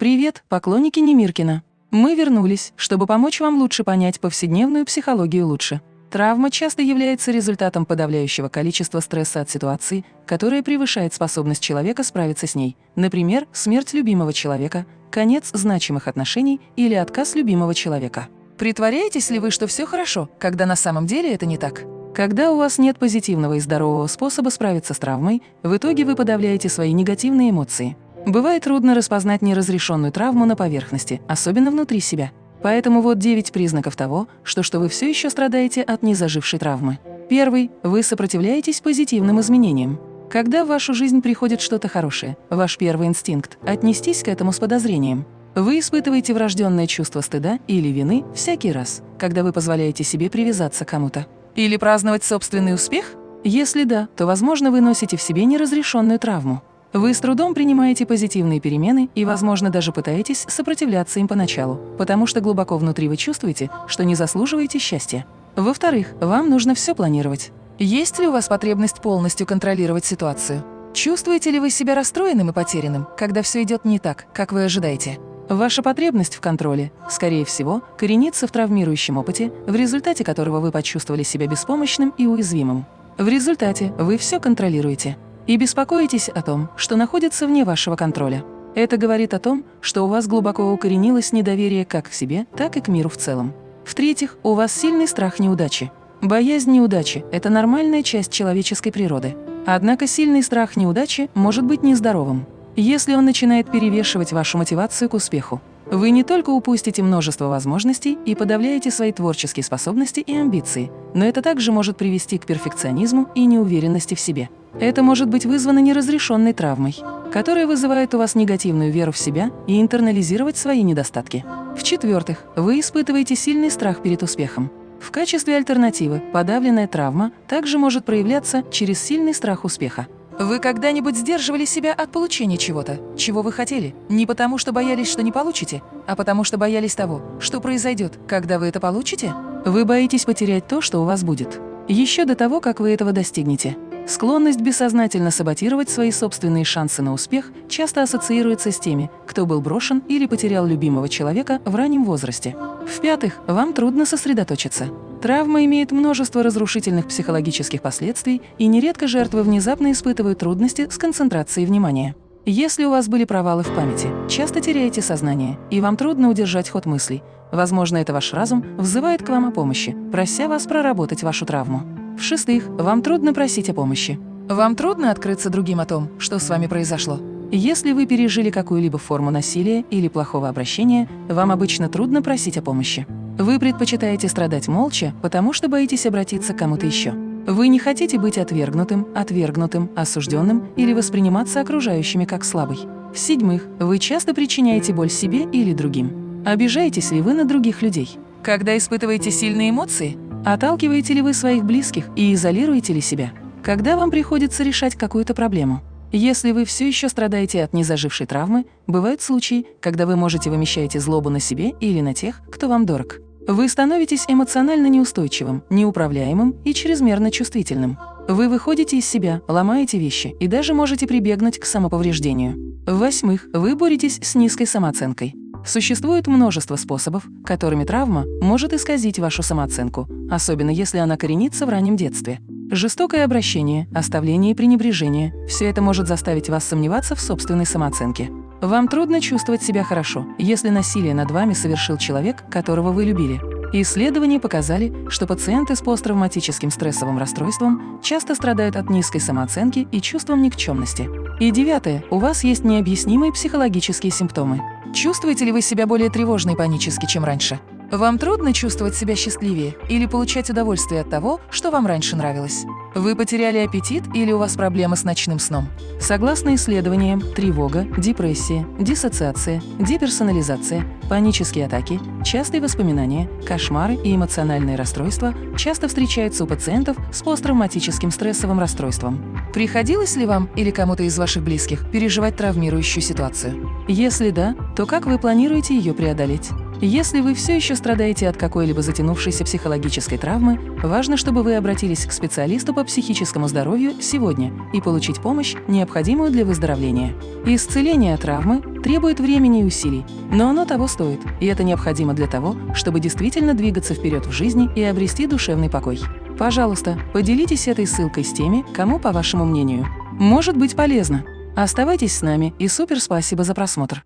Привет, поклонники Немиркина! Мы вернулись, чтобы помочь вам лучше понять повседневную психологию лучше. Травма часто является результатом подавляющего количества стресса от ситуации, которая превышает способность человека справиться с ней. Например, смерть любимого человека, конец значимых отношений или отказ любимого человека. Притворяетесь ли вы, что все хорошо, когда на самом деле это не так? Когда у вас нет позитивного и здорового способа справиться с травмой, в итоге вы подавляете свои негативные эмоции. Бывает трудно распознать неразрешенную травму на поверхности, особенно внутри себя. Поэтому вот 9 признаков того, что, что вы все еще страдаете от незажившей травмы. Первый – вы сопротивляетесь позитивным изменениям. Когда в вашу жизнь приходит что-то хорошее, ваш первый инстинкт – отнестись к этому с подозрением. Вы испытываете врожденное чувство стыда или вины всякий раз, когда вы позволяете себе привязаться к кому-то. Или праздновать собственный успех? Если да, то, возможно, вы носите в себе неразрешенную травму. Вы с трудом принимаете позитивные перемены и, возможно, даже пытаетесь сопротивляться им поначалу, потому что глубоко внутри вы чувствуете, что не заслуживаете счастья. Во-вторых, вам нужно все планировать. Есть ли у вас потребность полностью контролировать ситуацию? Чувствуете ли вы себя расстроенным и потерянным, когда все идет не так, как вы ожидаете? Ваша потребность в контроле, скорее всего, коренится в травмирующем опыте, в результате которого вы почувствовали себя беспомощным и уязвимым. В результате вы все контролируете – и беспокоитесь о том, что находится вне вашего контроля. Это говорит о том, что у вас глубоко укоренилось недоверие как к себе, так и к миру в целом. В-третьих, у вас сильный страх неудачи. Боязнь неудачи – это нормальная часть человеческой природы. Однако сильный страх неудачи может быть нездоровым, если он начинает перевешивать вашу мотивацию к успеху. Вы не только упустите множество возможностей и подавляете свои творческие способности и амбиции, но это также может привести к перфекционизму и неуверенности в себе. Это может быть вызвано неразрешенной травмой, которая вызывает у вас негативную веру в себя и интернализировать свои недостатки. В-четвертых, вы испытываете сильный страх перед успехом. В качестве альтернативы подавленная травма также может проявляться через сильный страх успеха. Вы когда-нибудь сдерживали себя от получения чего-то, чего вы хотели, не потому что боялись, что не получите, а потому что боялись того, что произойдет, когда вы это получите? Вы боитесь потерять то, что у вас будет, еще до того, как вы этого достигнете. Склонность бессознательно саботировать свои собственные шансы на успех часто ассоциируется с теми, кто был брошен или потерял любимого человека в раннем возрасте. В-пятых, вам трудно сосредоточиться. Травма имеет множество разрушительных психологических последствий, и нередко жертвы внезапно испытывают трудности с концентрацией внимания. Если у вас были провалы в памяти, часто теряете сознание, и вам трудно удержать ход мыслей, возможно, это ваш разум взывает к вам о помощи, прося вас проработать вашу травму. В-шестых, вам трудно просить о помощи. Вам трудно открыться другим о том, что с вами произошло. Если вы пережили какую-либо форму насилия или плохого обращения, вам обычно трудно просить о помощи. Вы предпочитаете страдать молча, потому что боитесь обратиться к кому-то еще. Вы не хотите быть отвергнутым, отвергнутым, осужденным или восприниматься окружающими как слабый. В-седьмых, вы часто причиняете боль себе или другим. Обижаетесь ли вы на других людей? Когда испытываете сильные эмоции, Отталкиваете ли вы своих близких и изолируете ли себя? Когда вам приходится решать какую-то проблему? Если вы все еще страдаете от незажившей травмы, бывают случаи, когда вы можете вымещаете злобу на себе или на тех, кто вам дорог. Вы становитесь эмоционально неустойчивым, неуправляемым и чрезмерно чувствительным. Вы выходите из себя, ломаете вещи и даже можете прибегнуть к самоповреждению. В-восьмых, вы боретесь с низкой самооценкой. Существует множество способов, которыми травма может исказить вашу самооценку, особенно если она коренится в раннем детстве. Жестокое обращение, оставление и пренебрежение – все это может заставить вас сомневаться в собственной самооценке. Вам трудно чувствовать себя хорошо, если насилие над вами совершил человек, которого вы любили. Исследования показали, что пациенты с посттравматическим стрессовым расстройством часто страдают от низкой самооценки и чувством никчемности. И девятое, у вас есть необъяснимые психологические симптомы. Чувствуете ли вы себя более тревожно и панически, чем раньше? Вам трудно чувствовать себя счастливее или получать удовольствие от того, что вам раньше нравилось? Вы потеряли аппетит или у вас проблемы с ночным сном? Согласно исследованиям, тревога, депрессия, диссоциация, деперсонализация, панические атаки, частые воспоминания, кошмары и эмоциональные расстройства часто встречаются у пациентов с посттравматическим стрессовым расстройством. Приходилось ли вам или кому-то из ваших близких переживать травмирующую ситуацию? Если да, то как вы планируете ее преодолеть? Если вы все еще страдаете от какой-либо затянувшейся психологической травмы, важно, чтобы вы обратились к специалисту по психическому здоровью сегодня и получить помощь, необходимую для выздоровления. Исцеление травмы требует времени и усилий, но оно того стоит, и это необходимо для того, чтобы действительно двигаться вперед в жизни и обрести душевный покой. Пожалуйста, поделитесь этой ссылкой с теми, кому, по вашему мнению, может быть полезно. Оставайтесь с нами и супер спасибо за просмотр!